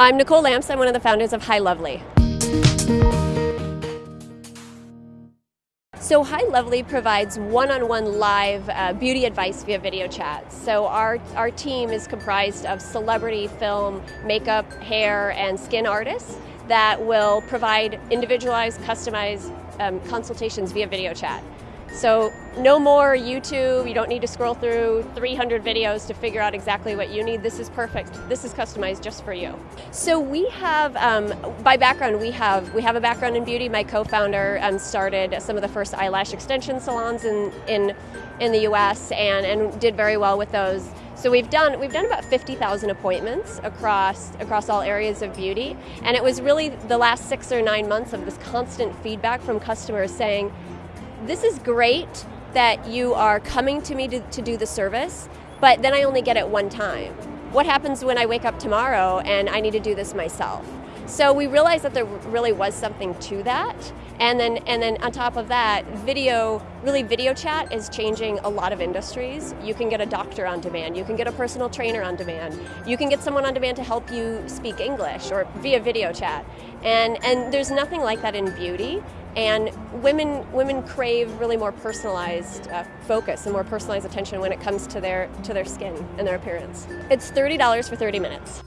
I'm Nicole Lamps. I'm one of the founders of Hi Lovely. So Hi Lovely provides one-on-one live uh, beauty advice via video chat. So our, our team is comprised of celebrity, film, makeup, hair, and skin artists that will provide individualized, customized um, consultations via video chat. So no more YouTube, you don't need to scroll through 300 videos to figure out exactly what you need. This is perfect. This is customized just for you. So we have, um, by background, we have we have a background in beauty. My co-founder um, started some of the first eyelash extension salons in, in, in the US and, and did very well with those. So we've done we've done about 50,000 appointments across across all areas of beauty, and it was really the last six or nine months of this constant feedback from customers saying, this is great that you are coming to me to, to do the service, but then I only get it one time. What happens when I wake up tomorrow and I need to do this myself? So we realized that there really was something to that. And then, and then on top of that, video, really video chat is changing a lot of industries. You can get a doctor on demand, you can get a personal trainer on demand, you can get someone on demand to help you speak English or via video chat. And, and there's nothing like that in beauty. And women, women crave really more personalized uh, focus and more personalized attention when it comes to their, to their skin and their appearance. It's $30 for 30 minutes.